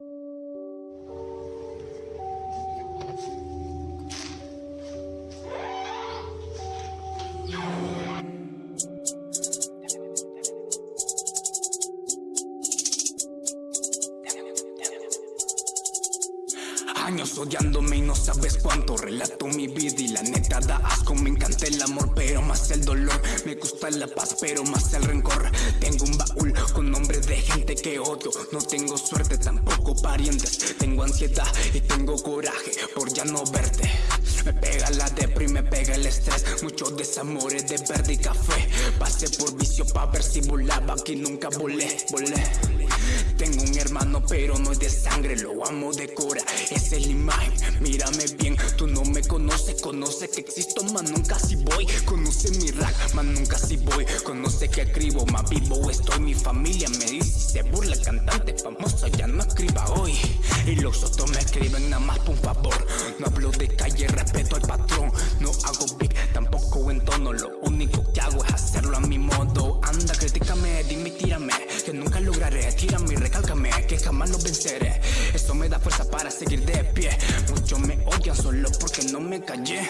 Años odiándome y no sabes cuánto Relato mi vida y la neta da asco. Me encanta el amor pero más el dolor gusta la paz pero más el rencor. Tengo un baúl con nombres de gente que odio. No tengo suerte tampoco parientes. Tengo ansiedad y tengo coraje por ya no verte. Me pega la depri, me pega el estrés. Muchos desamores de verde y café. Pasé por vicio pa' ver si volaba Aquí nunca volé, volé. Tengo un hermano pero no es de sangre Lo amo de cora, es la imagen Mírame bien, tú no Conoce que existo, man nunca si voy. Conoce mi rap, man nunca si voy. Conoce que escribo, más vivo estoy Mi familia me dice se burla Cantante famoso, ya no escriba hoy Y los otros me escriben nada más por un favor. No hablo de calle, respeto al patrón. No hago big, tampoco en tono Lo único que hago es hacerlo a mi modo. Anda, critícame, dime, tírame Que nunca lograré, tírame y recálcame Que jamás lo venceré. Eso me da fuerza para seguir de pie. Muchos me solo porque no me callé